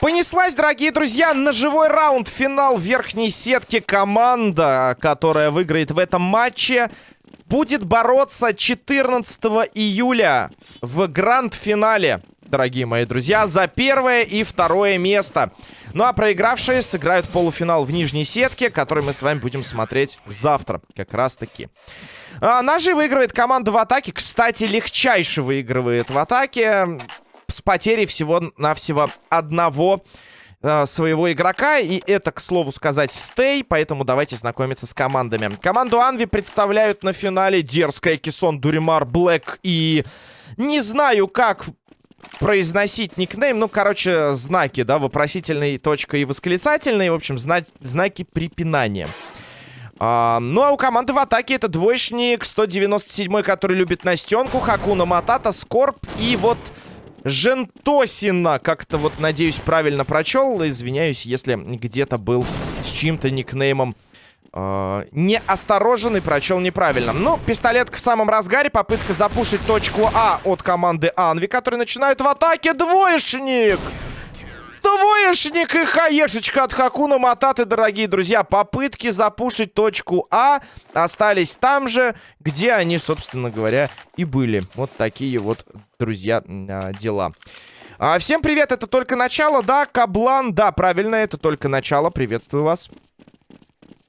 Понеслась, дорогие друзья, на живой раунд. Финал верхней сетки. Команда, которая выиграет в этом матче, будет бороться 14 июля в гранд-финале, дорогие мои друзья, за первое и второе место. Ну а проигравшие сыграют полуфинал в нижней сетке, который мы с вами будем смотреть завтра, как раз-таки. А, ножи выигрывает команда в атаке. Кстати, легчайше выигрывает в атаке с потерей всего-навсего одного э, своего игрока. И это, к слову сказать, стей. Поэтому давайте знакомиться с командами. Команду Анви представляют на финале Дерзкая, Кисон, Дуримар, Блэк и... Не знаю, как произносить никнейм. Ну, короче, знаки, да, вопросительный, точка и восклицательный. В общем, зна знаки препинания. А, ну, а у команды в атаке это двоечник 197 который любит Настенку, Хакуна Матата, Скорб и вот Жентосина. Как-то вот, надеюсь, правильно прочел. Извиняюсь, если где-то был с чьим-то никнеймом неосторожен и прочел неправильно. Ну, пистолетка в самом разгаре. Попытка запушить точку А от команды Анви, которые начинают в атаке. Двоечник! Двоечник и хаешечка от Хакуна Мататы, дорогие друзья. Попытки запушить точку А остались там же, где они, собственно говоря, и были. Вот такие вот, друзья, а, дела. А, всем привет, это только начало, да, Каблан, да, правильно, это только начало, приветствую вас.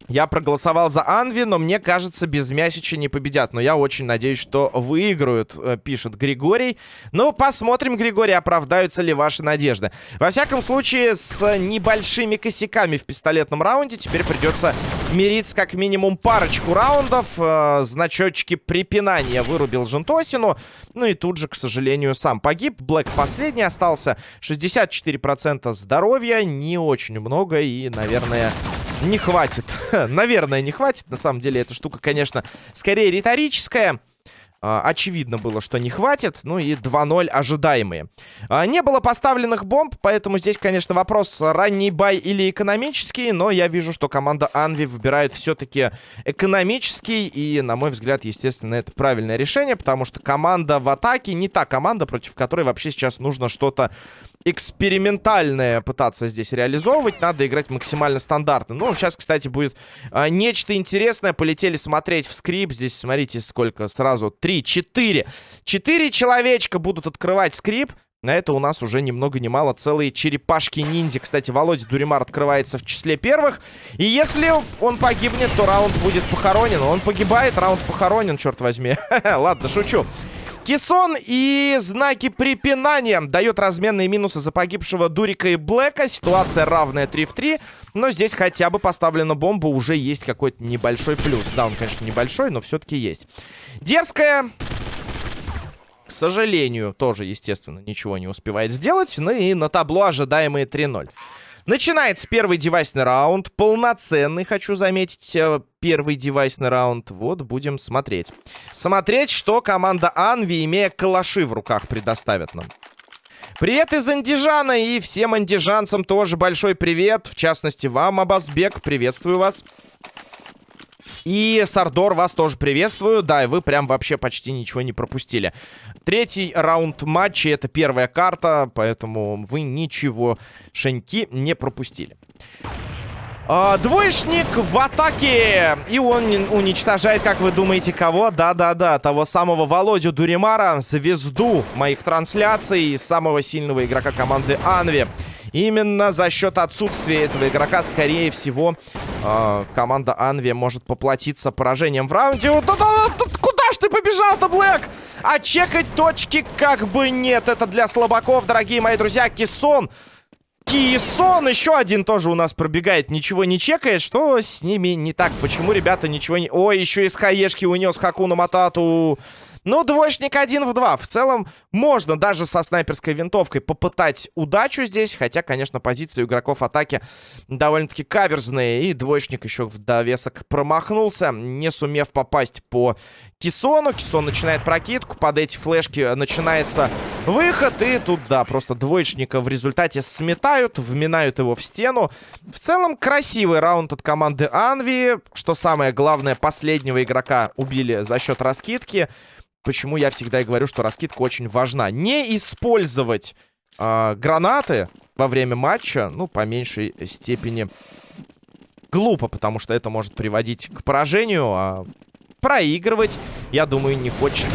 Я проголосовал за Анви, но мне кажется, без Мясича не победят. Но я очень надеюсь, что выиграют, э, пишет Григорий. Ну, посмотрим, Григорий, оправдаются ли ваши надежды. Во всяком случае, с небольшими косяками в пистолетном раунде теперь придется мириться как минимум парочку раундов. Э, значочки препинания вырубил Жентосину. Ну и тут же, к сожалению, сам погиб. Блэк последний остался. 64% здоровья, не очень много и, наверное... Не хватит. Наверное, не хватит. На самом деле, эта штука, конечно, скорее риторическая. А, очевидно было, что не хватит. Ну и 2-0 ожидаемые. А, не было поставленных бомб, поэтому здесь, конечно, вопрос ранний бай или экономический. Но я вижу, что команда Анви выбирает все-таки экономический. И, на мой взгляд, естественно, это правильное решение. Потому что команда в атаке не та команда, против которой вообще сейчас нужно что-то экспериментальное пытаться здесь реализовывать. Надо играть максимально стандартно. Ну, сейчас, кстати, будет а, нечто интересное. Полетели смотреть в скрип. Здесь, смотрите, сколько сразу. Три, четыре. Четыре человечка будут открывать скрип. На это у нас уже ни много ни мало целые черепашки-ниндзя. Кстати, Володя Дуримар открывается в числе первых. И если он погибнет, то раунд будет похоронен. Он погибает, раунд похоронен, черт возьми. Ладно, шучу. Кисон и знаки препинания дает разменные минусы за погибшего Дурика и Блэка. Ситуация равная 3 в 3. Но здесь хотя бы поставлена бомба, уже есть какой-то небольшой плюс. Да, он, конечно, небольшой, но все-таки есть. Дерзкая... К сожалению, тоже, естественно, ничего не успевает сделать. Ну и на табло ожидаемые 3-0. Начинается первый девайсный раунд. Полноценный, хочу заметить, э, первый девайсный раунд. Вот, будем смотреть. Смотреть, что команда Анви, имея калаши в руках, предоставит нам. Привет из Андижана и всем андижанцам тоже большой привет. В частности, вам, Абасбек, приветствую вас. И Сардор, вас тоже приветствую. Да, и вы прям вообще почти ничего не пропустили. Третий раунд матча, это первая карта, поэтому вы ничего, шеньки, не пропустили. А, двоечник в атаке. И он уничтожает, как вы думаете, кого? Да-да-да, того самого Володю Дуримара, звезду моих трансляций, самого сильного игрока команды Анви. Именно за счет отсутствия этого игрока, скорее всего, э, команда Анви может поплатиться поражением в раунде. Куда ж ты побежал-то, Блэк? А чекать точки как бы нет. Это для слабаков, дорогие мои друзья. Кисон... Кисон еще один тоже у нас пробегает, ничего не чекает. Что с ними не так? Почему ребята ничего не... Ой, еще из хаешки унес Хакуна Матату. Ну, двоечник один в два. В целом, можно даже со снайперской винтовкой попытать удачу здесь. Хотя, конечно, позиции игроков атаки довольно-таки каверзные. И двоечник еще в довесок промахнулся, не сумев попасть по Кисону. Кисон начинает прокидку. Под эти флешки начинается выход. И тут, да, просто двоечника в результате сметают, вминают его в стену. В целом, красивый раунд от команды Анви. Что самое главное, последнего игрока убили за счет раскидки. Почему я всегда и говорю, что раскидка очень важна. Не использовать э, гранаты во время матча, ну, по меньшей степени глупо, потому что это может приводить к поражению, а проигрывать, я думаю, не хочет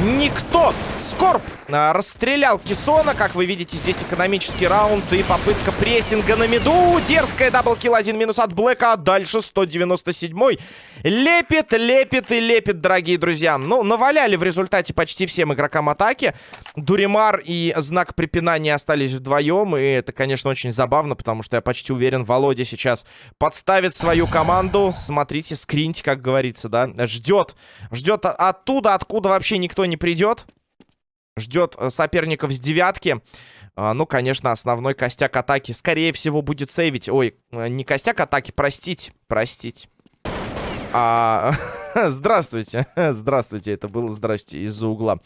никто. Скорб а, расстрелял Кисона. Как вы видите, здесь экономический раунд и попытка прессинга на миду. Дерзкая double kill. Один минус от Блэка. А дальше 197-й. Лепит, лепит и лепит, дорогие друзья. Ну, наваляли в результате почти всем игрокам атаки. Дуримар и знак препинания остались вдвоем. И это, конечно, очень забавно, потому что я почти уверен, Володя сейчас подставит свою команду. Смотрите, скриньте, как говорится, да. Ждет. Ждет оттуда, откуда вообще никто не придет. Ждет э, соперников с девятки. А, ну, конечно, основной костяк атаки, скорее всего, будет сейвить. Ой, э, не костяк атаки, простить. Простить. А, здравствуйте. Здравствуйте, это было здравствуйте из-за угла.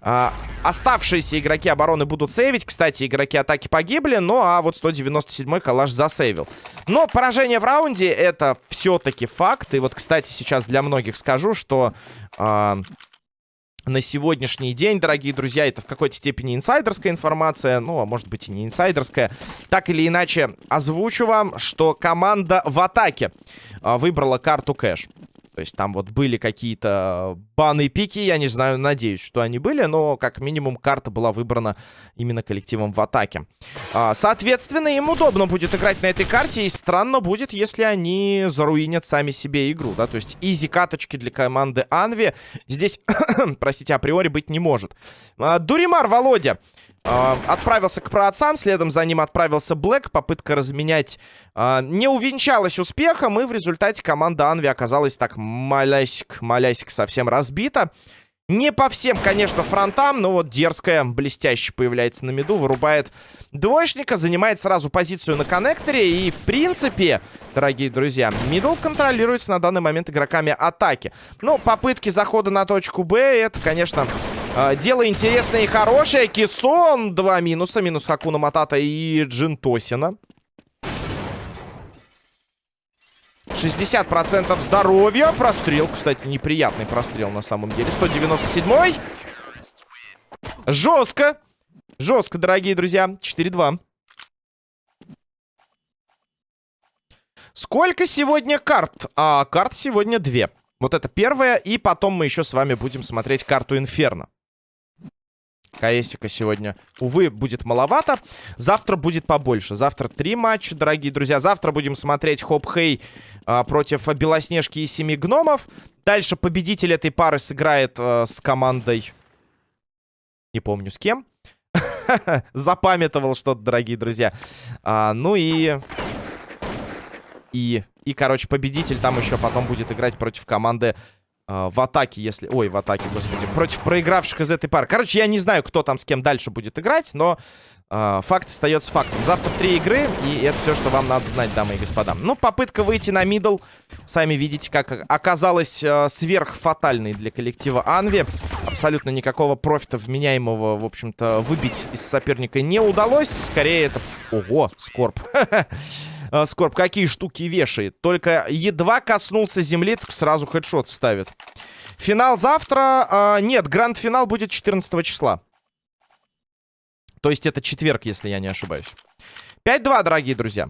А, оставшиеся игроки обороны будут сейвить. Кстати, игроки атаки погибли, ну а вот 197-й калаш засейвил. Но поражение в раунде это все-таки факт. И вот, кстати, сейчас для многих скажу, что... А, на сегодняшний день, дорогие друзья. Это в какой-то степени инсайдерская информация, ну, а может быть и не инсайдерская. Так или иначе, озвучу вам, что команда в атаке а, выбрала карту кэш. То есть там вот были какие-то баны пики, я не знаю, надеюсь, что они были, но как минимум карта была выбрана именно коллективом в атаке. А, соответственно, им удобно будет играть на этой карте, и странно будет, если они заруинят сами себе игру, да, то есть изи каточки для команды Анви здесь, простите, априори быть не может. А, Дуримар Володя отправился к праотцам, следом за ним отправился Блэк. Попытка разменять uh, не увенчалась успехом, и в результате команда Анви оказалась так малясик-малясик совсем разбита. Не по всем, конечно, фронтам, но вот дерзкая, блестяще появляется на миду, вырубает двоечника, занимает сразу позицию на коннекторе. И, в принципе, дорогие друзья, мидл контролируется на данный момент игроками атаки. Ну, попытки захода на точку Б, это, конечно, а, дело интересное и хорошее. Кисон, два минуса. Минус Хакуна Матата и Джинтосина. 60% здоровья. Прострел, кстати, неприятный прострел на самом деле. 197-й. Жестко. Жестко, дорогие друзья. 4-2. Сколько сегодня карт? А, карт сегодня две. Вот это первая. И потом мы еще с вами будем смотреть карту Инферно. КСика сегодня, увы, будет маловато. Завтра будет побольше. Завтра три матча, дорогие друзья. Завтра будем смотреть Хоп Хей а, против Белоснежки и Семи Гномов. Дальше победитель этой пары сыграет а, с командой... Не помню с кем. Запамятовал что-то, дорогие друзья. А, ну и... И... И, короче, победитель там еще потом будет играть против команды Uh, в атаке, если... Ой, в атаке, господи. Против проигравших из этой пары. Короче, я не знаю, кто там с кем дальше будет играть, но факт остается фактом. Завтра три игры, и это все, что вам надо знать, дамы и господа. Ну, попытка выйти на мидл. Сами видите, как оказалась uh, сверхфатальной для коллектива Анви. Абсолютно никакого профита вменяемого, в общем-то, выбить из соперника не удалось. Скорее, это... Ого, скорб. э, Скорб какие штуки вешает. Только едва коснулся земли, так сразу хедшот ставит. Финал завтра. Э, нет, гранд-финал будет 14 числа. То есть это четверг, если я не ошибаюсь. 5-2, дорогие друзья.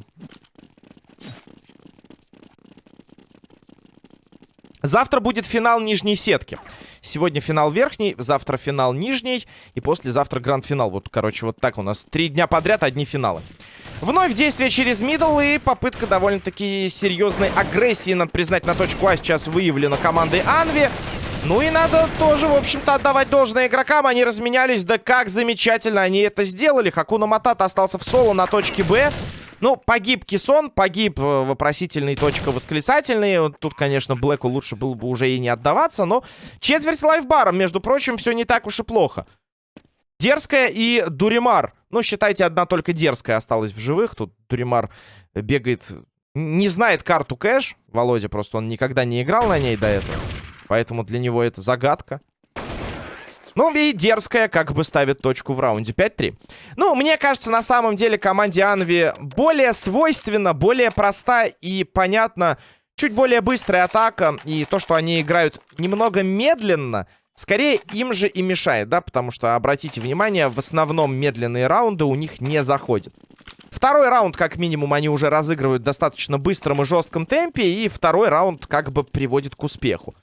Завтра будет финал нижней сетки. Сегодня финал верхний, завтра финал нижний и послезавтра гранд-финал. Вот, короче, вот так у нас три дня подряд одни финалы. Вновь действие через мидл и попытка довольно-таки серьезной агрессии, надо признать, на точку А сейчас выявлена командой Анви. Ну и надо тоже, в общем-то, отдавать должное игрокам. Они разменялись, да как замечательно они это сделали. Хакуна Матата остался в соло на точке Б. Ну, погиб Кисон, погиб э, вопросительный точка восклицательный. Тут, конечно, Блэку лучше было бы уже и не отдаваться, но четверть лайфбаром, между прочим, все не так уж и плохо. Дерзкая и Дуримар. Ну, считайте, одна только дерзкая осталась в живых. Тут Дуримар бегает... Не знает карту кэш. Володя просто, он никогда не играл на ней до этого. Поэтому для него это загадка. Ну, и дерзкая, как бы ставит точку в раунде. 5-3. Ну, мне кажется, на самом деле команде Анви более свойственно, более проста и понятно, чуть более быстрая атака. И то, что они играют немного медленно, скорее им же и мешает, да? Потому что, обратите внимание, в основном медленные раунды у них не заходят. Второй раунд, как минимум, они уже разыгрывают в достаточно быстром и жестком темпе. И второй раунд как бы приводит к успеху.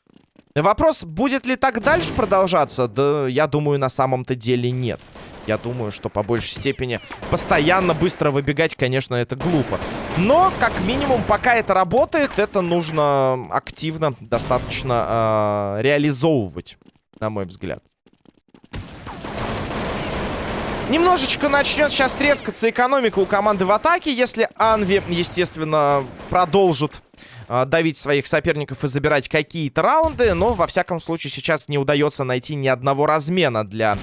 Вопрос, будет ли так дальше продолжаться? Да, я думаю, на самом-то деле нет. Я думаю, что по большей степени постоянно быстро выбегать, конечно, это глупо. Но, как минимум, пока это работает, это нужно активно достаточно э, реализовывать, на мой взгляд. Немножечко начнет сейчас трескаться экономика у команды в атаке, если Анви, естественно, продолжит э, давить своих соперников и забирать какие-то раунды. Но, во всяком случае, сейчас не удается найти ни одного размена для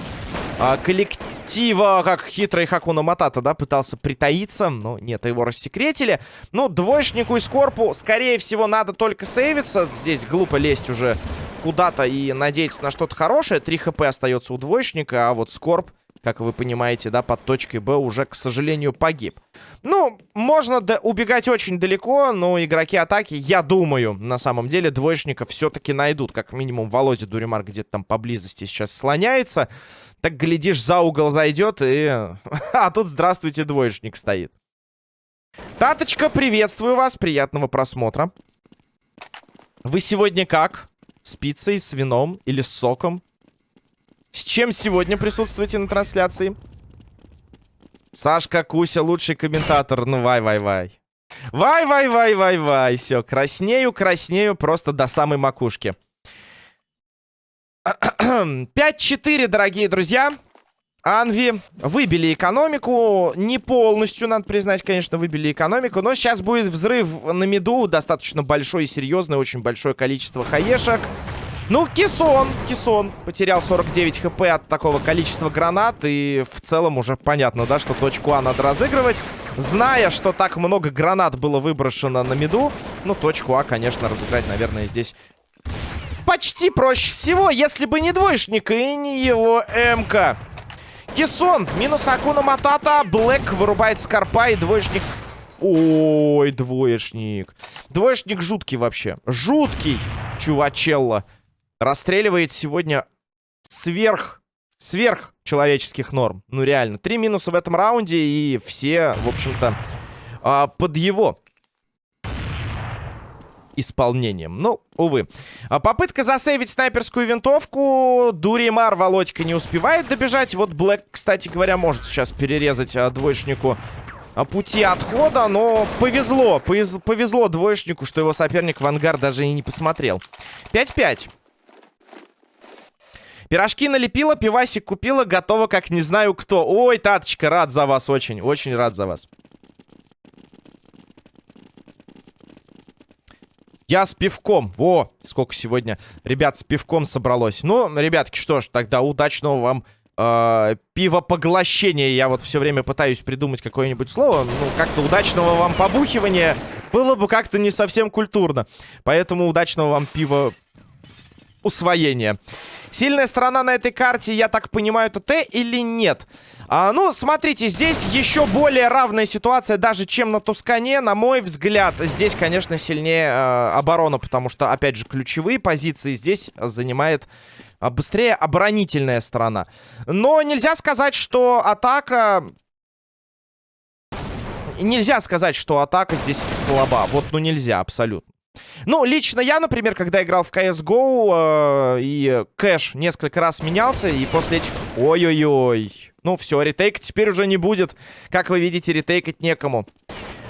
э, коллектива. Как хитрый Хакуна Матата, да, пытался притаиться. Но нет, его рассекретили. Ну, двоечнику и Скорпу, скорее всего, надо только сейвиться. Здесь глупо лезть уже куда-то и надеяться на что-то хорошее. 3 хп остается у двоечника, а вот Скорп как вы понимаете, да, под точкой Б уже, к сожалению, погиб. Ну, можно убегать очень далеко, но игроки атаки, я думаю, на самом деле, двоечников все-таки найдут. Как минимум, Володя Дуримар где-то там поблизости сейчас слоняется. Так, глядишь, за угол зайдет и... а тут, здравствуйте, двоечник стоит. Таточка, приветствую вас, приятного просмотра. Вы сегодня как? С пиццей, с вином или с соком? С чем сегодня присутствуете на трансляции? Сашка Куся, лучший комментатор. Ну, вай-вай-вай. Вай-вай-вай-вай-вай. Все, краснею, краснею просто до самой макушки. 5-4, дорогие друзья. Анви выбили экономику. Не полностью, надо признать, конечно, выбили экономику. Но сейчас будет взрыв на миду. Достаточно большой и серьезный. Очень большое количество хаешек. Ну, Кисон, Кисон потерял 49 хп от такого количества гранат. И в целом уже понятно, да, что точку А надо разыгрывать. Зная, что так много гранат было выброшено на миду, ну, точку А, конечно, разыграть, наверное, здесь почти проще всего, если бы не двоечник и не его МК. Кисон, минус Хакуна Матата, Блэк вырубает Скорпа и двоечник... Ой, двоечник. Двоечник жуткий вообще. Жуткий, чувачелло расстреливает сегодня сверх, сверх человеческих норм. Ну, реально. Три минуса в этом раунде, и все, в общем-то, а, под его исполнением. Ну, увы. А попытка засейвить снайперскую винтовку. Дуримар Володька не успевает добежать. Вот Блэк, кстати говоря, может сейчас перерезать а, двоечнику пути отхода. Но повезло. Повезло двоечнику, что его соперник в ангар даже и не посмотрел. 5-5. Пирожки налепила, пивасик купила, готова как не знаю кто. Ой, Таточка, рад за вас очень, очень рад за вас. Я с пивком. Во, сколько сегодня ребят с пивком собралось. Ну, ребятки, что ж, тогда удачного вам э, пивопоглощения. Я вот все время пытаюсь придумать какое-нибудь слово. Ну, как-то удачного вам побухивания было бы как-то не совсем культурно. Поэтому удачного вам пива усвоения. Сильная сторона на этой карте, я так понимаю, это Т или нет? А, ну, смотрите, здесь еще более равная ситуация даже, чем на Тускане. На мой взгляд, здесь, конечно, сильнее э, оборона, потому что, опять же, ключевые позиции здесь занимает э, быстрее оборонительная сторона. Но нельзя сказать, что атака... Нельзя сказать, что атака здесь слаба. Вот, ну нельзя абсолютно. Ну, лично я, например, когда играл в CSGO, э, и кэш несколько раз менялся, и после этих... Ой-ой-ой. Ну, все, ретейк теперь уже не будет. Как вы видите, ретейкать некому.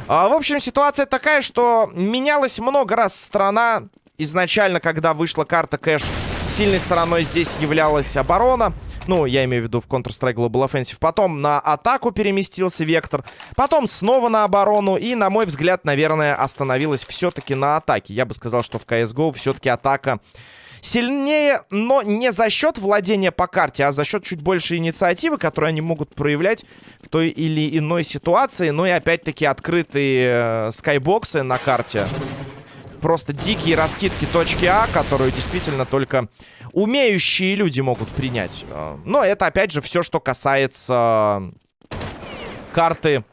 А, в общем, ситуация такая, что менялась много раз страна. Изначально, когда вышла карта кэш, сильной стороной здесь являлась оборона. Ну, я имею в виду в Counter-Strike Global Offensive. Потом на атаку переместился Вектор. Потом снова на оборону. И, на мой взгляд, наверное, остановилась все-таки на атаке. Я бы сказал, что в CSGO все-таки атака сильнее, но не за счет владения по карте, а за счет чуть больше инициативы, которую они могут проявлять в той или иной ситуации. Ну и опять-таки открытые э, скайбоксы на карте просто дикие раскидки точки А, которую действительно только умеющие люди могут принять. А, но это, опять же, все, что касается карты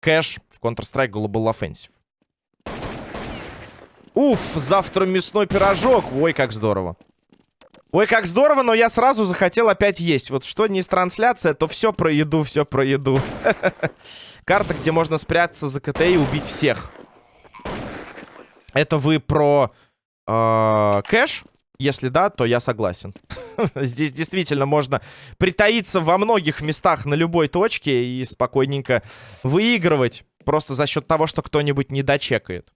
кэш в Counter-Strike Global Offensive. Уф, завтра мясной пирожок. Ой, как здорово. Ой, как здорово, но я сразу захотел опять есть. Вот что не трансляция, то все про еду, все про еду. Карта, где можно спрятаться за КТ и убить всех. Это вы про э, кэш? Если да, то я согласен. Здесь действительно можно притаиться во многих местах на любой точке и спокойненько выигрывать. Просто за счет того, что кто-нибудь не дочекает.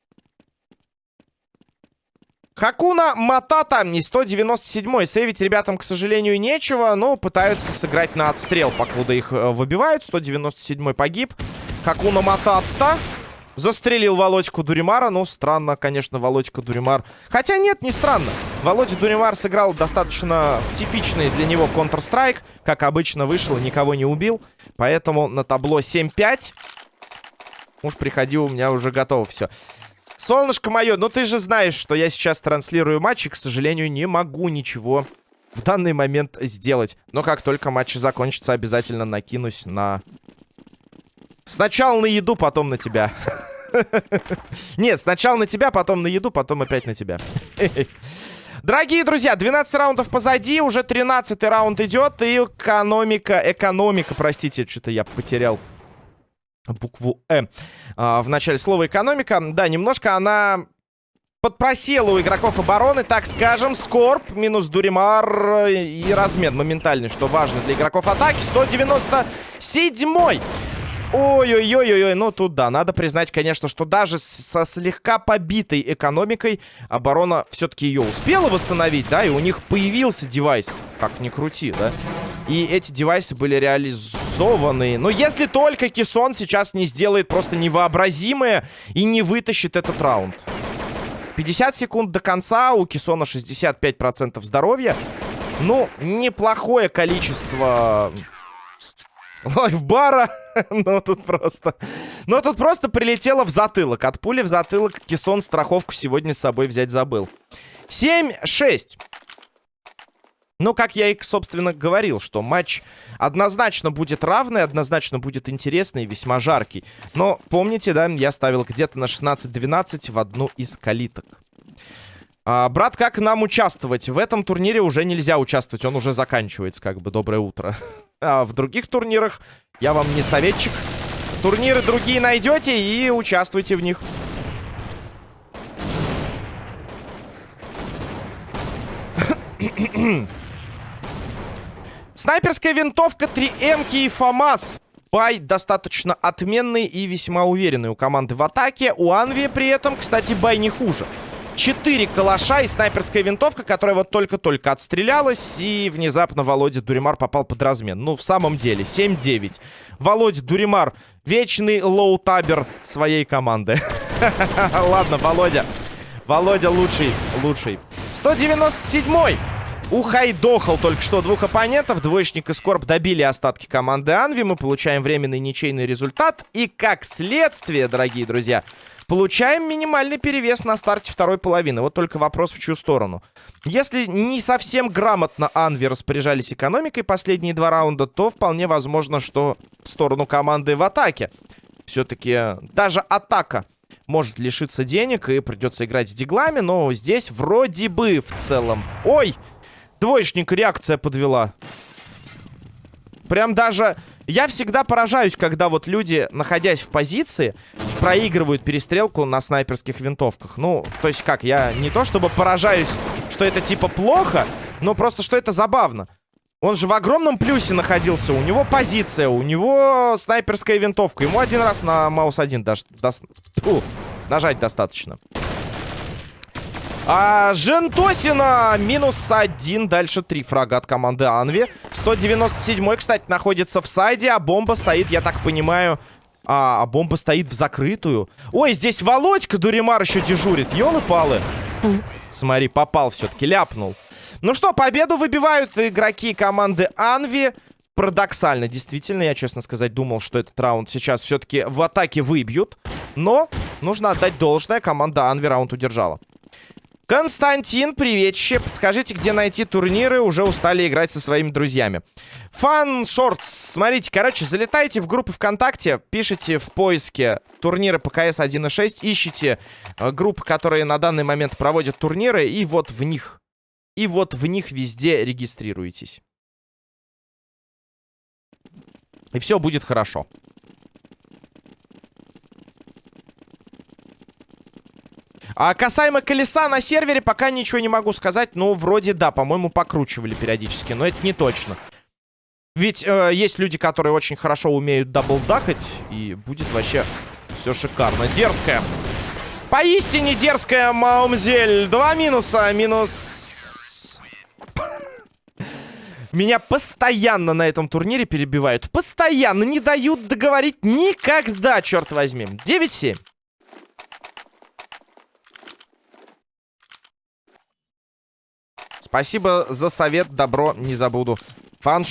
Хакуна Матата, не 197-й. Сейвить ребятам, к сожалению, нечего, но пытаются сыграть на отстрел, покуда их э, выбивают. 197-й погиб. Хакуна Матата застрелил Володьку Дуримара. Ну, странно, конечно, Володька Дуримар. Хотя нет, не странно. Володя Дуримар сыграл достаточно в типичный для него Counter-Strike. Как обычно, вышел никого не убил. Поэтому на табло 7-5. Уж приходи, у меня уже готово все. Солнышко мое, ну ты же знаешь, что я сейчас транслирую матч, и, к сожалению, не могу ничего в данный момент сделать. Но как только матч закончится, обязательно накинусь на... Сначала на еду, потом на тебя. Нет, сначала на тебя, потом на еду, потом опять на тебя. Дорогие друзья, 12 раундов позади, уже 13 раунд идет, и экономика, экономика, простите, что-то я потерял букву «Э» а, в начале слова «экономика». Да, немножко она подпросела у игроков обороны, так скажем. Скорб минус Дуримар и размен моментальный, что важно для игроков атаки. 197-й. Ой-ой-ой-ой, ну тут да, надо признать, конечно, что даже со слегка побитой экономикой оборона все-таки ее успела восстановить, да, и у них появился девайс, как ни крути, да. И эти девайсы были реализованы. Но если только Кисон сейчас не сделает просто невообразимое и не вытащит этот раунд. 50 секунд до конца, у Кисона 65% здоровья. Ну, неплохое количество лайфбара. Но тут просто... Но тут просто прилетело в затылок. От пули в затылок Кисон страховку сегодня с собой взять забыл. 7-6. Ну, как я и, собственно, говорил, что матч однозначно будет равный, однозначно будет интересный и весьма жаркий. Но помните, да, я ставил где-то на 16-12 в одну из калиток. А, брат, как нам участвовать? В этом турнире уже нельзя участвовать, он уже заканчивается, как бы, доброе утро. А в других турнирах я вам не советчик. Турниры другие найдете и участвуйте в них. Снайперская винтовка, 3 М и ФАМАС. Бай достаточно отменный и весьма уверенный у команды в атаке. У Анви при этом, кстати, бай не хуже. Четыре калаша и снайперская винтовка, которая вот только-только отстрелялась. И внезапно Володя Дуримар попал под размен. Ну, в самом деле, 7-9. Володя Дуримар, вечный low-tabber своей команды. Ладно, Володя. Володя лучший, лучший. 197-й. Ухайдохал только что двух оппонентов. Двоечник и Скорб добили остатки команды Анви. Мы получаем временный ничейный результат. И как следствие, дорогие друзья, получаем минимальный перевес на старте второй половины. Вот только вопрос в чью сторону. Если не совсем грамотно Анви распоряжались экономикой последние два раунда, то вполне возможно, что в сторону команды в атаке. Все-таки даже атака может лишиться денег и придется играть с диглами. Но здесь вроде бы в целом... Ой! Двоечник реакция подвела. Прям даже... Я всегда поражаюсь, когда вот люди, находясь в позиции, проигрывают перестрелку на снайперских винтовках. Ну, то есть как, я не то чтобы поражаюсь, что это типа плохо, но просто что это забавно. Он же в огромном плюсе находился. У него позиция, у него снайперская винтовка. Ему один раз на маус один даш, дас, нажать достаточно. А, Жентосина минус один. Дальше три фрага от команды Анви. 197-й, кстати, находится в сайде, а бомба стоит, я так понимаю... А, а бомба стоит в закрытую. Ой, здесь Володька Дуримар еще дежурит. Ёлы-палы. Смотри, попал все-таки, ляпнул. Ну что, победу выбивают игроки команды Анви. Парадоксально, действительно, я, честно сказать, думал, что этот раунд сейчас все-таки в атаке выбьют. Но нужно отдать должное, команда Анви раунд удержала. Константин, приветище. Подскажите, где найти турниры. Уже устали играть со своими друзьями. Фан Шортс. Смотрите, короче, залетайте в группы ВКонтакте, пишите в поиске турниры по КС 1.6, ищите э, группы, которые на данный момент проводят турниры, и вот в них, и вот в них везде регистрируйтесь. И все будет хорошо. А касаемо колеса на сервере, пока ничего не могу сказать. Ну, вроде да, по-моему, покручивали периодически. Но это не точно. Ведь э, есть люди, которые очень хорошо умеют даблдахать. И будет вообще все шикарно. Дерзкая. Поистине дерзкая Маумзель. Два минуса. Минус... Меня постоянно на этом турнире перебивают. Постоянно не дают договорить никогда, черт возьми. 9-7. Спасибо за совет, добро, не забуду. Фан.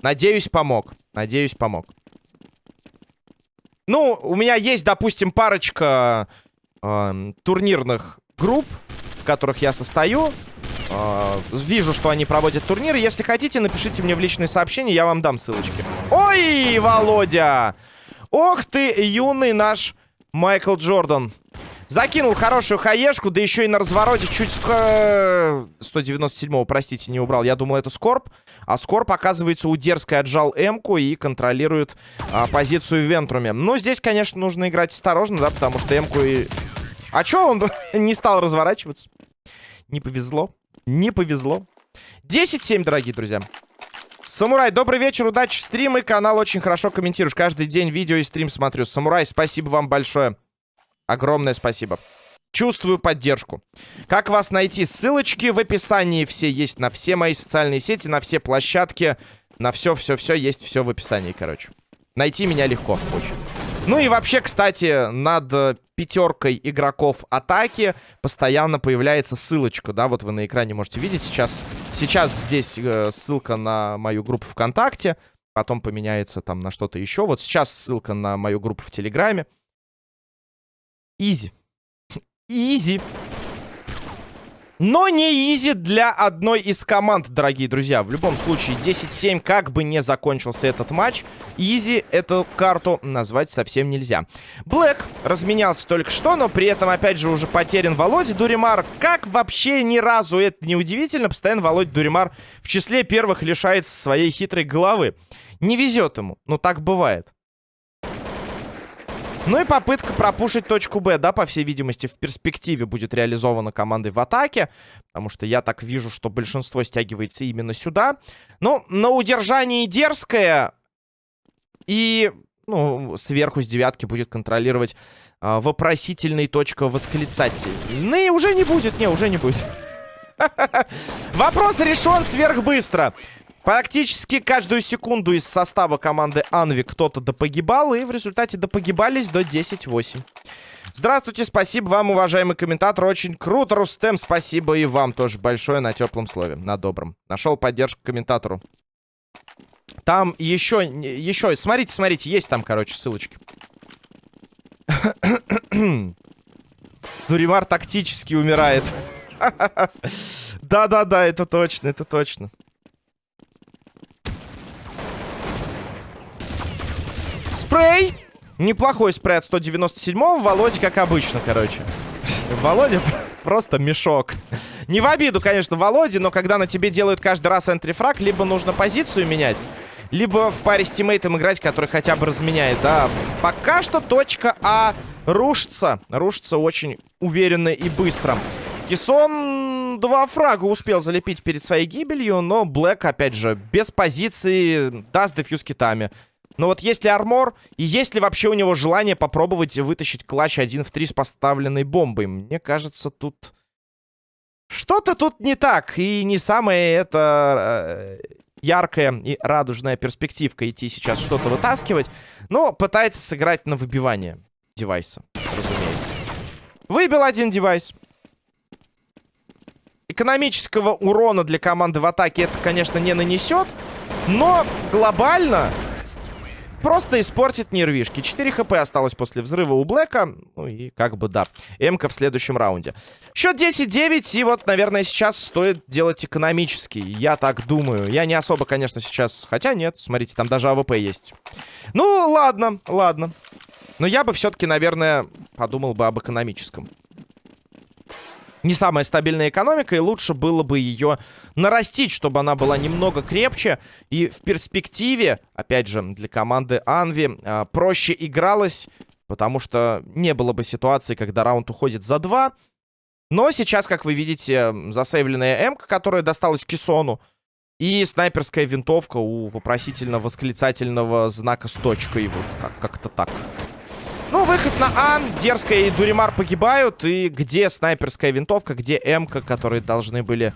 Надеюсь, помог. Надеюсь, помог. Ну, у меня есть, допустим, парочка э, турнирных групп, в которых я состою. Э, вижу, что они проводят турниры. Если хотите, напишите мне в личные сообщения, я вам дам ссылочки. Ой, Володя! Ох ты, юный наш Майкл Джордан. Закинул хорошую хаешку, да еще и на развороте чуть... Ск... 197-го, простите, не убрал. Я думал, это Скорб. А Скорб, оказывается, у дерзкой отжал М-ку и контролирует а, позицию в Вентруме. Но здесь, конечно, нужно играть осторожно, да, потому что М-ку и... А чё он не стал разворачиваться? Не повезло. Не повезло. 10-7, дорогие друзья. Самурай, добрый вечер, удачи в стримы. Канал очень хорошо комментируешь. Каждый день видео и стрим смотрю. Самурай, спасибо вам большое. Огромное спасибо. Чувствую поддержку. Как вас найти? Ссылочки в описании все есть на все мои социальные сети, на все площадки. На все-все-все есть все в описании, короче. Найти меня легко очень. Ну и вообще, кстати, над пятеркой игроков атаки постоянно появляется ссылочка, да, вот вы на экране можете видеть сейчас. Сейчас здесь э, ссылка на мою группу ВКонтакте, потом поменяется там на что-то еще. Вот сейчас ссылка на мою группу в Телеграме. Easy. Easy. Но не easy для одной из команд, дорогие друзья. В любом случае, 10-7, как бы не закончился этот матч, easy эту карту назвать совсем нельзя. Блэк разменялся только что, но при этом, опять же, уже потерян Володя Дуримар. Как вообще ни разу это не удивительно, постоянно Володя Дуримар в числе первых лишается своей хитрой головы. Не везет ему, но так бывает. Ну и попытка пропушить точку Б, да, по всей видимости, в перспективе будет реализована командой в атаке. Потому что я так вижу, что большинство стягивается именно сюда. Ну, на удержании дерзкое. И, ну, сверху с девятки будет контролировать э, вопросительный точка восклицательный. Уже не будет, не, уже не будет. Вопрос решен сверхбыстро. Практически каждую секунду из состава команды Анви кто-то допогибал, и в результате допогибались до 10-8. Здравствуйте, спасибо вам, уважаемый комментатор. Очень круто, Рустем. Спасибо и вам тоже большое на теплом слове, на добром. Нашел поддержку комментатору. Там еще, еще, смотрите, смотрите, есть там, короче, ссылочки. Дуримар тактически умирает. Да-да-да, это точно, это точно. Спрей! Неплохой спрей от 197-го. Володя, как обычно, короче. Володя просто мешок. Не в обиду, конечно, Володе, но когда на тебе делают каждый раз энтрифраг, либо нужно позицию менять, либо в паре с тиммейтом играть, который хотя бы разменяет, да. Пока что точка А рушится. Рушится очень уверенно и быстро. Кисон два фрага успел залепить перед своей гибелью, но Блэк, опять же, без позиции, даст дефьюз китами. Но вот есть ли армор, и есть ли вообще у него желание попробовать вытащить клатч 1 в 3 с поставленной бомбой? Мне кажется, тут... Что-то тут не так, и не самая это э, яркая и радужная перспективка идти сейчас что-то вытаскивать, но пытается сыграть на выбивание девайса, разумеется. Выбил один девайс. Экономического урона для команды в атаке это, конечно, не нанесет. Но глобально просто испортит нервишки. 4 хп осталось после взрыва у Блэка. Ну и как бы да. Эмка в следующем раунде. Счет 10-9. И вот, наверное, сейчас стоит делать экономический. Я так думаю. Я не особо, конечно, сейчас... Хотя нет, смотрите, там даже AWP есть. Ну, ладно, ладно. Но я бы все-таки, наверное, подумал бы об экономическом не самая стабильная экономика, и лучше было бы ее нарастить, чтобы она была немного крепче. И в перспективе, опять же, для команды Анви э, проще игралось, потому что не было бы ситуации, когда раунд уходит за два. Но сейчас, как вы видите, засейвленная М, которая досталась Кисону, и снайперская винтовка у вопросительно-восклицательного знака с точкой. Вот как-то так. Ну, выход на А. Дерзкая и Дуримар погибают. И где снайперская винтовка, где М-ка, которые должны были,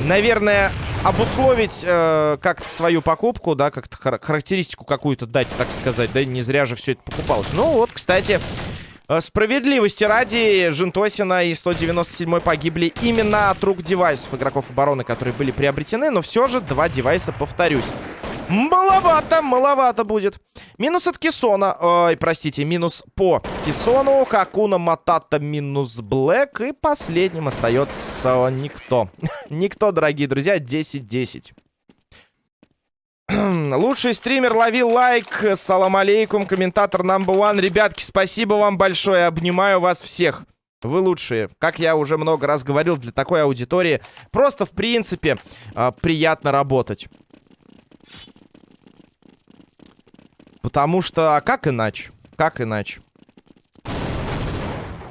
наверное, обусловить э, как-то свою покупку, да, как-то хар характеристику какую-то дать, так сказать, да, не зря же все это покупалось. Ну, вот, кстати, э, справедливости ради, Жентосина и 197 погибли именно от рук девайсов игроков обороны, которые были приобретены, но все же два девайса, повторюсь. Маловато, маловато будет. Минус от Кисона. Ой, простите, минус по Кисону. Хакуна Матата минус Блэк. И последним остается никто. никто, дорогие друзья, 10-10. Лучший стример, лови лайк. Салам алейкум, комментатор number one. Ребятки, спасибо вам большое. Обнимаю вас всех. Вы лучшие. Как я уже много раз говорил, для такой аудитории просто, в принципе, а, приятно работать. Потому что, а как иначе? Как иначе?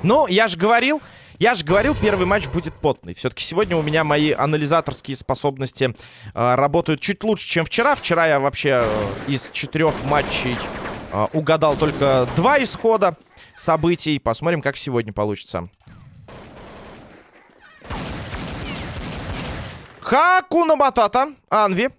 Ну, я же говорил, я же говорил, первый матч будет потный. Все-таки сегодня у меня мои анализаторские способности э, работают чуть лучше, чем вчера. Вчера я вообще э, из четырех матчей э, угадал только два исхода событий. Посмотрим, как сегодня получится. Хакуна Матата, Анви.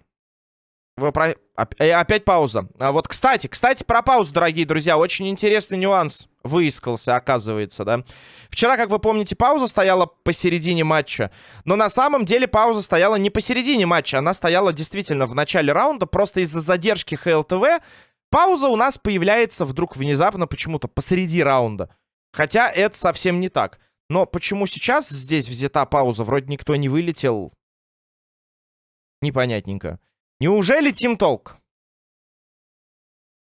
Вы про... Э, опять пауза. А вот, кстати, кстати, про паузу, дорогие друзья. Очень интересный нюанс выискался, оказывается, да. Вчера, как вы помните, пауза стояла посередине матча. Но на самом деле пауза стояла не посередине матча. Она стояла действительно в начале раунда. Просто из-за задержки ХЛТВ пауза у нас появляется вдруг внезапно почему-то посреди раунда. Хотя это совсем не так. Но почему сейчас здесь взята пауза? Вроде никто не вылетел. Непонятненько. Неужели Team Talk?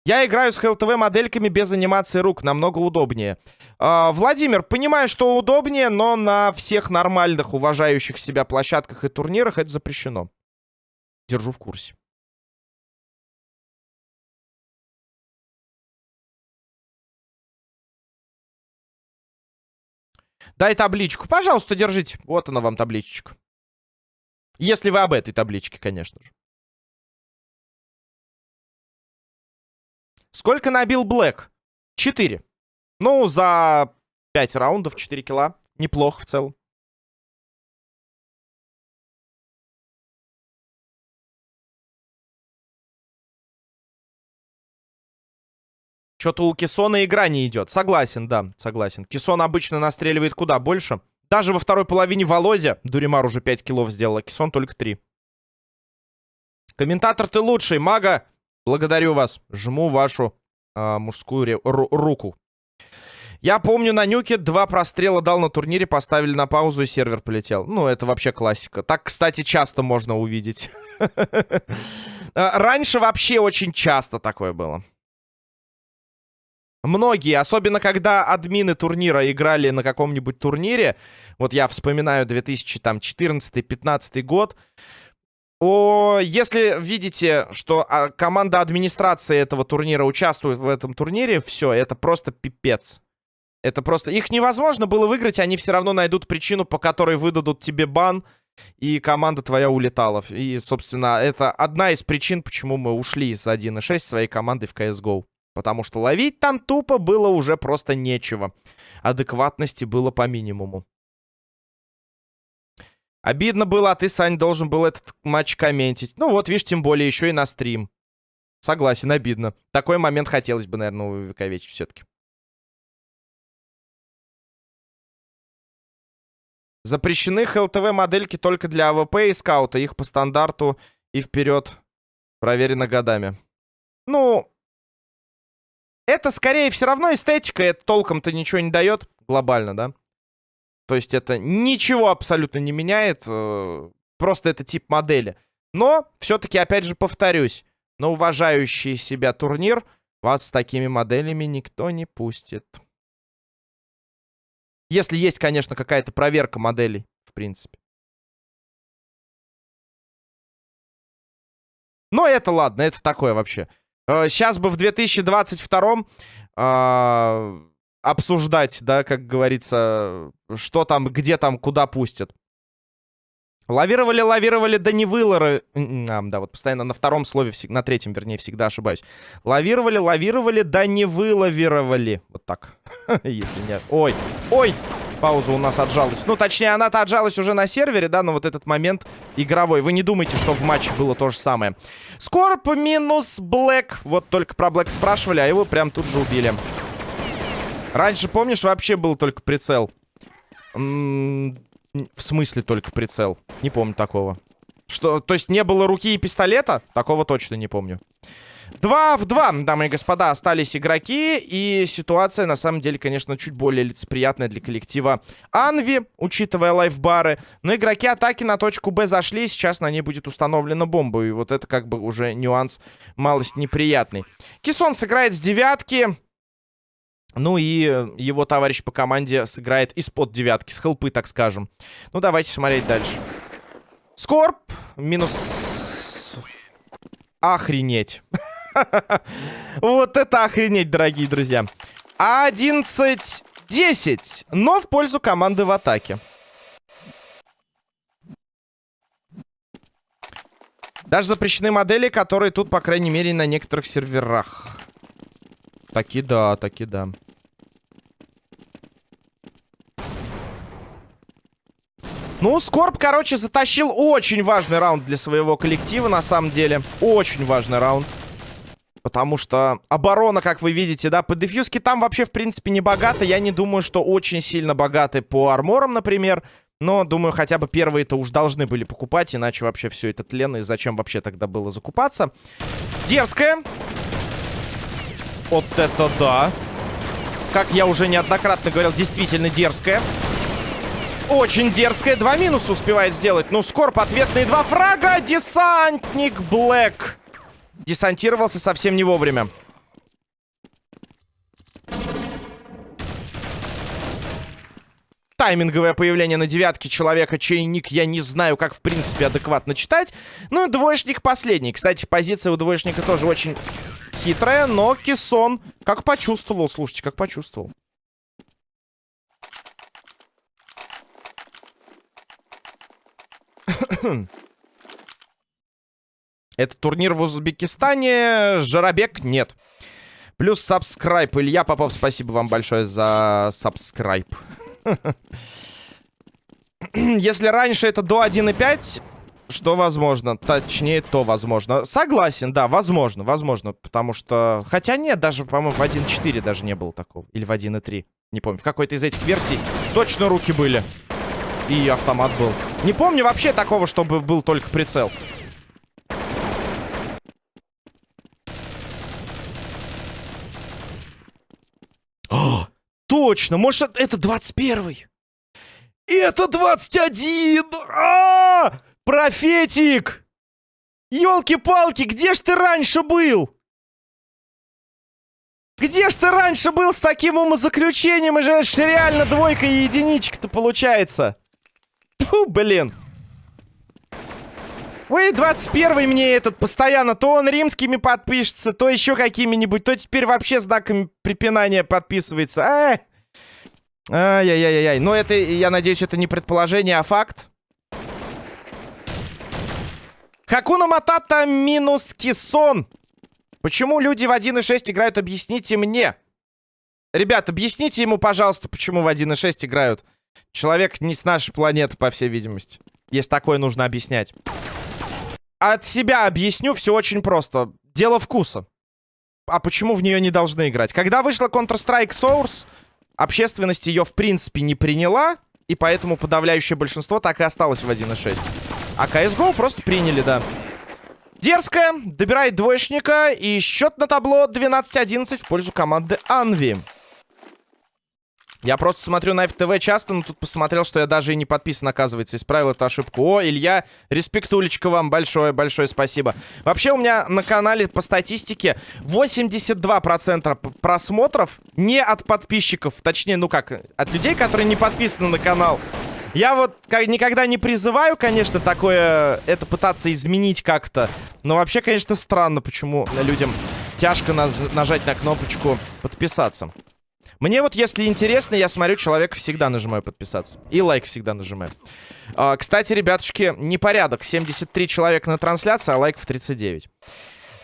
Я играю с ХЛТВ модельками без анимации рук, намного удобнее. Э, Владимир, понимаю, что удобнее, но на всех нормальных, уважающих себя площадках и турнирах это запрещено. Держу в курсе. Дай табличку. Пожалуйста, держите. Вот она вам табличечка. Если вы об этой табличке, конечно же. Сколько набил Блэк? 4. Ну, за 5 раундов 4 килла. Неплохо в целом. Что-то у Кисона игра не идет. Согласен, да, согласен. Кисон обычно настреливает куда больше. Даже во второй половине Володя. Дуримар уже 5 киллов сделал, а Кисон только 3. Комментатор ты лучший, мага. Благодарю вас. Жму вашу э, мужскую руку. Я помню, на нюке два прострела дал на турнире, поставили на паузу и сервер полетел. Ну, это вообще классика. Так, кстати, часто можно увидеть. А, раньше вообще очень часто такое было. Многие, особенно когда админы турнира играли на каком-нибудь турнире, вот я вспоминаю 2014-15 год, о, если видите, что а, команда администрации этого турнира участвует в этом турнире, все, это просто пипец. Это просто... Их невозможно было выиграть, они все равно найдут причину, по которой выдадут тебе бан, и команда твоя улетала. И, собственно, это одна из причин, почему мы ушли из 1.6 своей командой в CSGO. Потому что ловить там тупо было уже просто нечего. Адекватности было по минимуму. Обидно было, а ты, Сань, должен был этот матч комментить. Ну вот, видишь, тем более еще и на стрим. Согласен, обидно. Такой момент хотелось бы, наверное, увековечить все-таки. Запрещены HLTV модельки только для AWP и скаута. Их по стандарту и вперед проверено годами. Ну, это скорее все равно эстетика. Это толком-то ничего не дает глобально, да? То есть это ничего абсолютно не меняет. Э, просто это тип модели. Но, все-таки, опять же, повторюсь. На уважающий себя турнир вас с такими моделями никто не пустит. Если есть, конечно, какая-то проверка моделей, в принципе. Но это ладно, это такое вообще. Сейчас э, бы в 2022 э, а, обсуждать, да, как говорится, что там, где там, куда пустят. Лавировали, лавировали, да не вылоры. А, да, вот постоянно на втором слове, на третьем, вернее, всегда ошибаюсь. Лавировали, лавировали, да не вылавировали. Вот так. Если нет. Ой, ой, пауза у нас отжалась. Ну, точнее, она-то отжалась уже на сервере, да, но вот этот момент игровой. Вы не думайте, что в матче было то же самое. Скорп минус Блэк. Вот только про Блэк спрашивали, а его прям тут же убили. Раньше, помнишь, вообще был только прицел. В смысле только прицел? Не помню такого. Что, то есть не было руки и пистолета? Такого точно не помню. Два в два, дамы и господа, остались игроки. И ситуация, на самом деле, конечно, чуть более лицеприятная для коллектива Анви, учитывая лайфбары. Но игроки атаки на точку Б зашли, сейчас на ней будет установлена бомба. И вот это как бы уже нюанс малость неприятный. Кисон сыграет с девятки. Ну и его товарищ по команде сыграет из-под девятки, с хелпы, так скажем. Ну, давайте смотреть дальше. Скорб. Минус... Охренеть. Вот это охренеть, дорогие друзья. 11-10. Но в пользу команды в атаке. Даже запрещены модели, которые тут, по крайней мере, на некоторых серверах. Таки да, таки да. Ну, Скорб, короче, затащил очень важный раунд для своего коллектива, на самом деле. Очень важный раунд. Потому что оборона, как вы видите, да, по дефьюзке там вообще, в принципе, не богато. Я не думаю, что очень сильно богаты по арморам, например. Но, думаю, хотя бы первые-то уж должны были покупать, иначе вообще все это тленно. И зачем вообще тогда было закупаться? Дерзкая. Вот это да. Как я уже неоднократно говорил, действительно дерзкая. Очень дерзкая. Два минуса успевает сделать. Ну, Скорб ответные два фрага. Десантник Блэк. Десантировался совсем не вовремя. Тайминговое появление на девятке человека, чей ник я не знаю, как в принципе адекватно читать. Ну двоечник последний. Кстати, позиция у двоечника тоже очень хитрая, но Кисон как почувствовал, слушайте, как почувствовал. Это турнир в Узбекистане. Жарабек нет. Плюс сабскрайб. Илья Попов, спасибо вам большое за сабскрайб. Если раньше это до 1.5, что возможно. Точнее, то возможно. Согласен, да, возможно, возможно. Потому что... Хотя нет, даже, по-моему, в 1.4 даже не было такого. Или в 1.3. Не помню. В какой-то из этих версий точно руки были. И автомат был. Не помню вообще такого, чтобы был только прицел. О, точно! Может, это 21-й? Это 21! А, -а, -а! Профетик! Ёлки-палки, где ж ты раньше был? Где ж ты раньше был с таким умозаключением? И же реально двойка и единичка-то получается. Фу, блин. Вы 21 мне этот постоянно, то он римскими подпишется, то еще какими-нибудь, то теперь вообще знаками препинания подписывается. А! Ай-яй-яй-яй. Но это, я надеюсь, это не предположение, а факт. Хакуна Матата минус Кисон. Почему люди в 1.6 играют, объясните мне. Ребят, объясните ему, пожалуйста, почему в 1.6 играют. Человек не с нашей планеты, по всей видимости. Если такое нужно объяснять. От себя объясню, все очень просто. Дело вкуса. А почему в нее не должны играть? Когда вышла Counter-Strike Source, общественность ее в принципе не приняла. и поэтому подавляющее большинство так и осталось в 1.6. А CSGO просто приняли, да. Дерзкая, добирает двоечника, и счет на табло 12-11 в пользу команды Анви. Я просто смотрю на FTV часто, но тут посмотрел, что я даже и не подписан, оказывается. Исправил эту ошибку. О, Илья, респектулечка вам большое-большое спасибо. Вообще у меня на канале по статистике 82% просмотров не от подписчиков. Точнее, ну как, от людей, которые не подписаны на канал. Я вот как, никогда не призываю, конечно, такое, это пытаться изменить как-то. Но вообще, конечно, странно, почему людям тяжко наж нажать на кнопочку подписаться. Мне вот, если интересно, я смотрю, человек всегда нажимаю подписаться. И лайк всегда нажимаю. А, кстати, ребятушки, непорядок. 73 человека на трансляции, а лайков 39.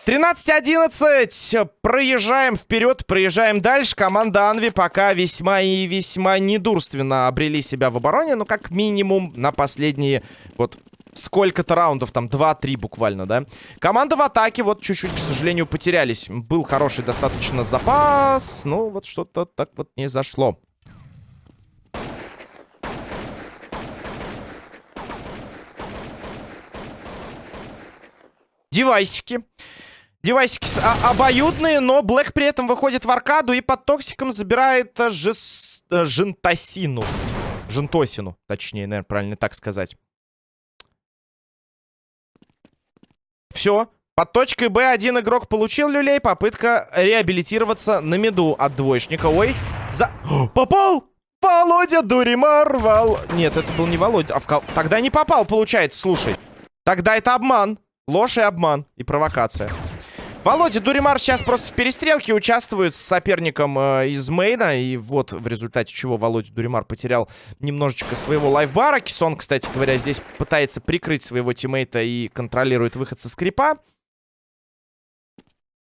13-11. Проезжаем вперед, проезжаем дальше. Команда Анви пока весьма и весьма недурственно обрели себя в обороне. Ну, как минимум, на последние вот сколько-то раундов, там 2-3 буквально, да. Команда в атаке вот чуть-чуть, к сожалению, потерялись. Был хороший достаточно запас, но вот что-то так вот не зашло. Девайсики. Девайсики а обоюдные, но Блэк при этом выходит в аркаду и под токсиком забирает э, жес... Э, жентосину. Жентосину, точнее, наверное, правильно так сказать. Все. Под точкой Б один игрок получил люлей. Попытка реабилитироваться на меду от двоечника. Ой, за... попал! Володя Дуримар, Вол... Нет, это был не Володя. А в... Тогда не попал, получается, слушай. Тогда это обман. Ложь и обман. И провокация. Володя Дуримар сейчас просто в перестрелке участвует с соперником э, из мейна. И вот в результате чего Володя Дуримар потерял немножечко своего лайфбара. Кисон, кстати говоря, здесь пытается прикрыть своего тиммейта и контролирует выход со скрипа.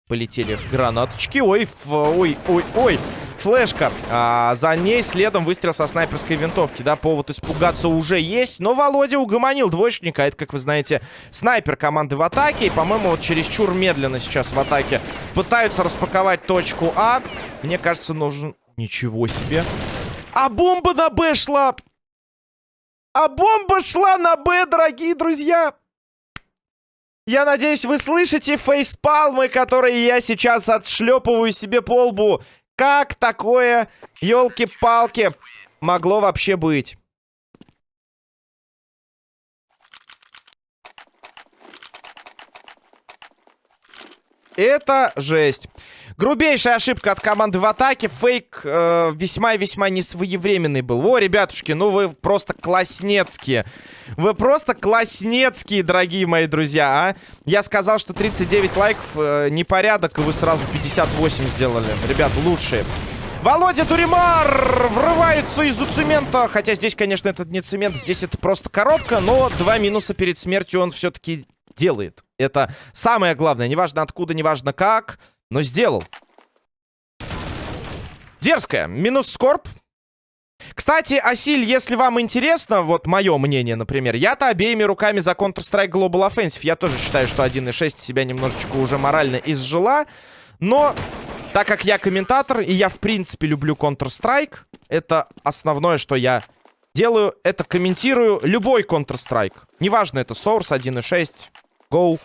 Полетели гранаточки. Ой, ой, ой, ой флешка. А, за ней следом выстрел со снайперской винтовки. Да, повод испугаться уже есть. Но Володя угомонил двоечника. Это, как вы знаете, снайпер команды в атаке. И, по-моему, вот чересчур медленно сейчас в атаке пытаются распаковать точку А. Мне кажется, нужен... Ничего себе. А бомба на Б шла! А бомба шла на Б, дорогие друзья! Я надеюсь, вы слышите фейспалмы, которые я сейчас отшлепываю себе по лбу. Как такое, елки-палки, могло вообще быть? Это жесть. Грубейшая ошибка от команды в атаке. Фейк э, весьма и весьма несвоевременный был. О, ребятушки, ну вы просто класснецкие. Вы просто класснецкие, дорогие мои друзья, а. Я сказал, что 39 лайков э, непорядок, и вы сразу 58 сделали. Ребят, лучшие. Володя Дуримар врывается из-за цемента. Хотя здесь, конечно, этот не цемент, здесь это просто коробка. Но два минуса перед смертью он все-таки делает. Это самое главное. Неважно откуда, неважно как но сделал. Дерзкая. Минус скорб. Кстати, Асиль, если вам интересно, вот мое мнение, например, я-то обеими руками за Counter-Strike Global Offensive. Я тоже считаю, что 1.6 себя немножечко уже морально изжила. Но, так как я комментатор, и я, в принципе, люблю Counter-Strike, это основное, что я делаю, это комментирую любой Counter-Strike. Неважно, это Source 1.6, Go,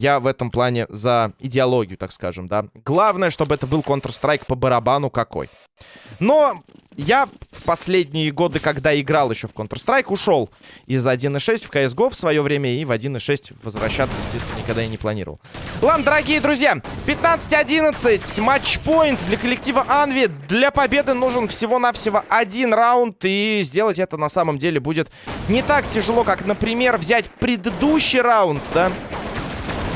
я в этом плане за идеологию, так скажем, да. Главное, чтобы это был Counter-Strike по барабану какой. Но я в последние годы, когда играл еще в Counter-Strike, ушел из 1.6 в CSGO в свое время и в 1.6 возвращаться, естественно, никогда и не планировал. Ладно, дорогие друзья, 15-11, матчпоинт для коллектива Анви. Для победы нужен всего-навсего один раунд, и сделать это на самом деле будет не так тяжело, как, например, взять предыдущий раунд, да,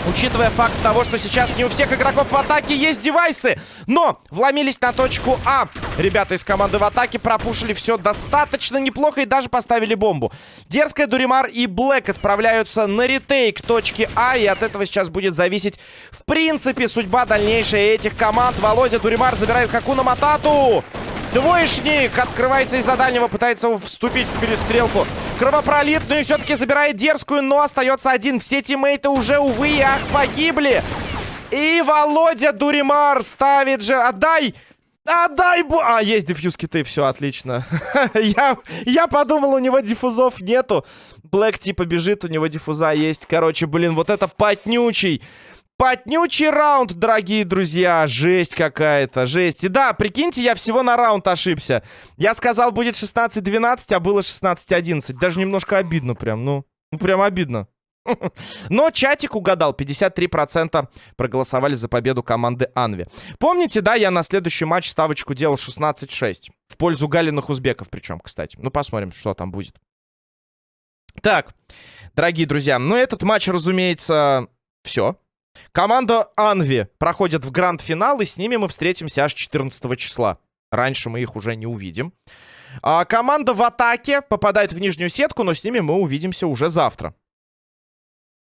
Учитывая факт того, что сейчас не у всех игроков в атаке есть девайсы. Но вломились на точку А. Ребята из команды в атаке пропушили все достаточно неплохо и даже поставили бомбу. Дерзкая, Дуримар и Блэк отправляются на ретейк точки А. И от этого сейчас будет зависеть, в принципе, судьба дальнейшая этих команд. Володя Дуримар забирает Хакуна Матату. Двоечник открывается из-за дальнего, пытается вступить в перестрелку. Кровопролитную все-таки забирает дерзкую, но остается один. Все тиммейты уже, увы и ах, погибли. И Володя Дуримар ставит же... Отдай! А, дай бо... А, есть диффьюз киты, все, отлично. я, я подумал, у него диффузов нету. Блэк типа бежит, у него диффуза есть. Короче, блин, вот это потнючий. Потнючий раунд, дорогие друзья. Жесть какая-то, жесть. И да, прикиньте, я всего на раунд ошибся. Я сказал, будет 16-12, а было 16-11. Даже немножко обидно прям, ну. Ну, прям обидно. Но чатик угадал. 53% проголосовали за победу команды Анви. Помните, да, я на следующий матч ставочку делал 16-6. В пользу галиных узбеков причем, кстати. Ну, посмотрим, что там будет. Так, дорогие друзья, ну этот матч, разумеется, все. Команда Анви проходит в гранд-финал, и с ними мы встретимся аж 14 числа. Раньше мы их уже не увидим. А, команда в атаке попадает в нижнюю сетку, но с ними мы увидимся уже завтра.